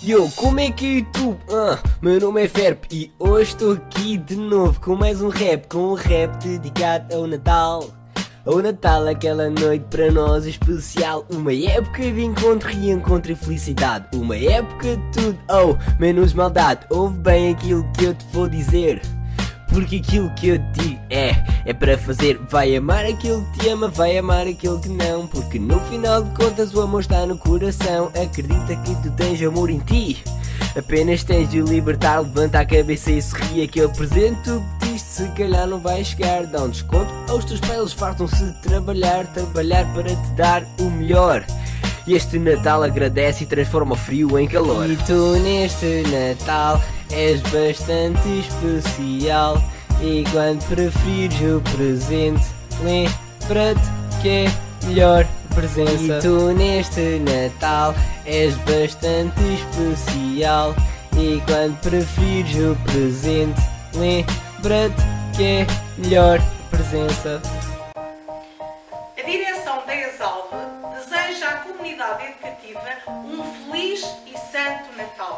Yo, como é que é YouTube? Ah, meu nome é Ferp e hoje estou aqui de novo com mais um rap, com um rap dedicado ao Natal. O Natal, aquela noite para nós especial Uma época de encontro, reencontro e felicidade Uma época de tudo, oh, menos maldade Ouve bem aquilo que eu te vou dizer porque aquilo que eu te digo é, é para fazer Vai amar aquele que te ama, vai amar aquele que não Porque no final de contas o amor está no coração. Acredita que tu tens amor em ti. Apenas tens de o libertar, levanta a cabeça e sorri. Aquele presente se calhar não vai chegar. Dá um desconto aos teus pais, fartam-se de trabalhar Trabalhar para te dar o melhor. Este Natal agradece e transforma o frio em calor. E tu neste Natal és bastante especial E quando preferires o presente Lembra-te que é melhor presença. E tu neste Natal és bastante especial. E quando preferires o presente Lembra-te que é melhor presença. A direção da ESALVE deseja à comunidade educativa um feliz e santo Natal.